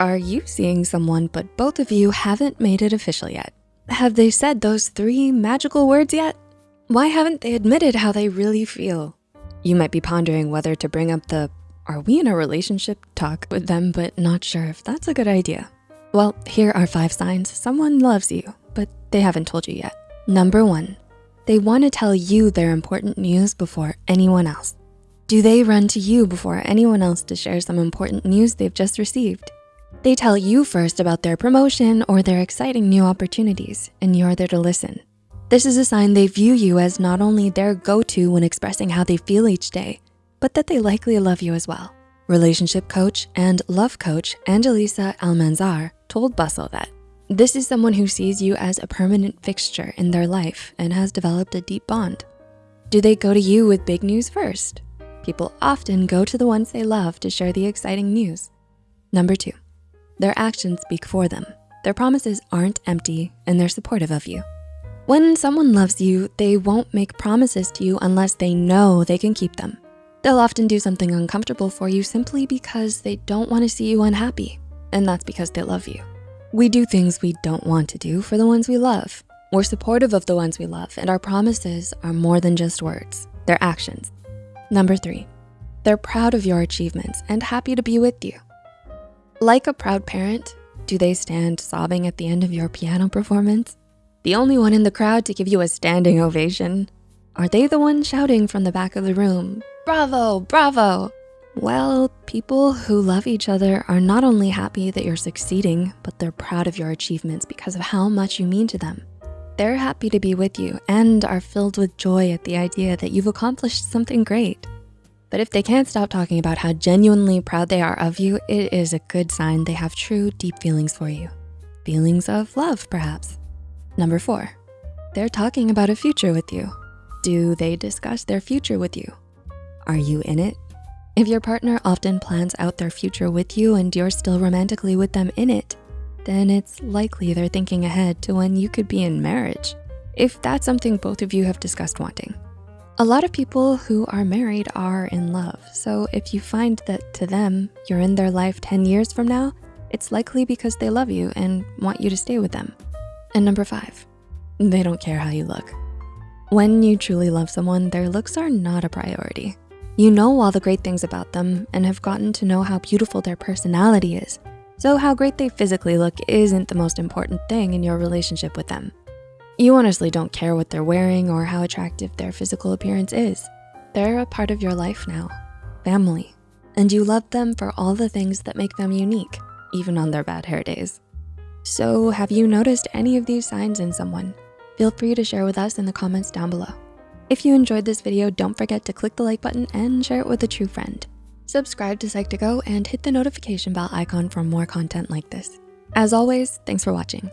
Are you seeing someone but both of you haven't made it official yet? Have they said those three magical words yet? Why haven't they admitted how they really feel? You might be pondering whether to bring up the, are we in a relationship talk with them, but not sure if that's a good idea. Well, here are five signs someone loves you, but they haven't told you yet. Number one, they wanna tell you their important news before anyone else. Do they run to you before anyone else to share some important news they've just received? They tell you first about their promotion or their exciting new opportunities, and you're there to listen. This is a sign they view you as not only their go-to when expressing how they feel each day, but that they likely love you as well. Relationship coach and love coach Angelisa Almanzar told Bustle that this is someone who sees you as a permanent fixture in their life and has developed a deep bond. Do they go to you with big news first? People often go to the ones they love to share the exciting news. Number two, their actions speak for them. Their promises aren't empty and they're supportive of you. When someone loves you, they won't make promises to you unless they know they can keep them. They'll often do something uncomfortable for you simply because they don't wanna see you unhappy, and that's because they love you. We do things we don't want to do for the ones we love. We're supportive of the ones we love, and our promises are more than just words, they're actions. Number three, they're proud of your achievements and happy to be with you. Like a proud parent, do they stand sobbing at the end of your piano performance? The only one in the crowd to give you a standing ovation? Are they the one shouting from the back of the room, bravo, bravo? Well, people who love each other are not only happy that you're succeeding, but they're proud of your achievements because of how much you mean to them. They're happy to be with you and are filled with joy at the idea that you've accomplished something great. But if they can't stop talking about how genuinely proud they are of you, it is a good sign they have true deep feelings for you. Feelings of love, perhaps. Number four, they're talking about a future with you. Do they discuss their future with you? Are you in it? If your partner often plans out their future with you and you're still romantically with them in it, then it's likely they're thinking ahead to when you could be in marriage, if that's something both of you have discussed wanting. A lot of people who are married are in love. So if you find that to them, you're in their life 10 years from now, it's likely because they love you and want you to stay with them. And number five, they don't care how you look. When you truly love someone, their looks are not a priority. You know all the great things about them and have gotten to know how beautiful their personality is. So how great they physically look isn't the most important thing in your relationship with them. You honestly don't care what they're wearing or how attractive their physical appearance is. They're a part of your life now, family, and you love them for all the things that make them unique, even on their bad hair days. So have you noticed any of these signs in someone? Feel free to share with us in the comments down below. If you enjoyed this video, don't forget to click the like button and share it with a true friend. Subscribe to Psych2Go and hit the notification bell icon for more content like this. As always, thanks for watching.